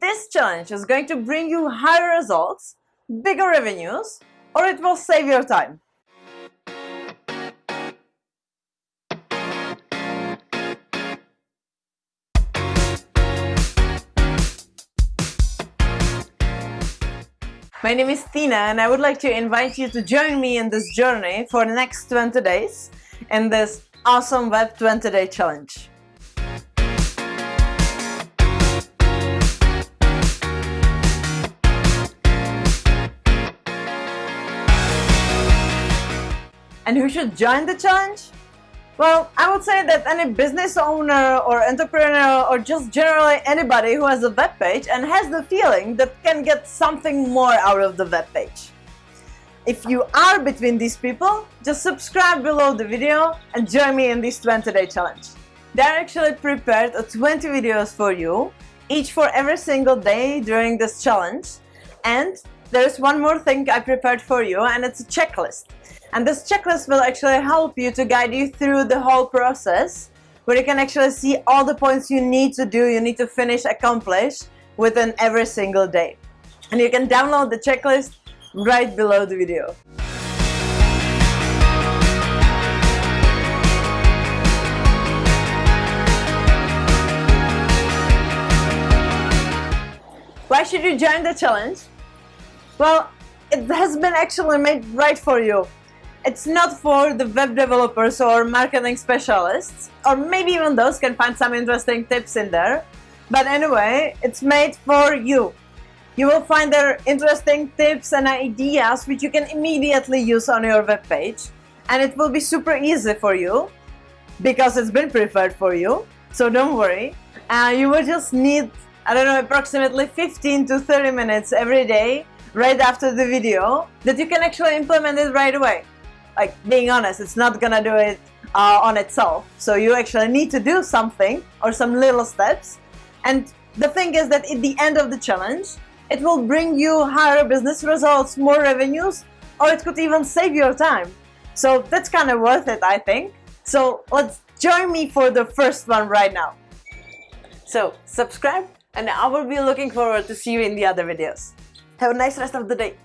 This challenge is going to bring you higher results, bigger revenues, or it will save your time. My name is Tina and I would like to invite you to join me in this journey for the next 20 days in this awesome Web 20 Day Challenge. And who should join the challenge? Well, I would say that any business owner or entrepreneur or just generally anybody who has a web page and has the feeling that can get something more out of the web page. If you are between these people, just subscribe below the video and join me in this 20-day challenge. They're actually prepared 20 videos for you, each for every single day during this challenge. And there's one more thing I prepared for you and it's a checklist. And this checklist will actually help you to guide you through the whole process where you can actually see all the points you need to do, you need to finish, accomplish within every single day. And you can download the checklist right below the video. Why should you join the challenge? Well, it has been actually made right for you. It's not for the web developers or marketing specialists, or maybe even those can find some interesting tips in there. But anyway, it's made for you. You will find there interesting tips and ideas which you can immediately use on your web page. And it will be super easy for you because it's been prepared for you. So don't worry. Uh, you will just need, I don't know, approximately 15 to 30 minutes every day right after the video that you can actually implement it right away like being honest, it's not gonna do it uh, on itself. So you actually need to do something or some little steps. And the thing is that at the end of the challenge, it will bring you higher business results, more revenues, or it could even save your time. So that's kind of worth it, I think. So let's join me for the first one right now. So subscribe and I will be looking forward to see you in the other videos. Have a nice rest of the day.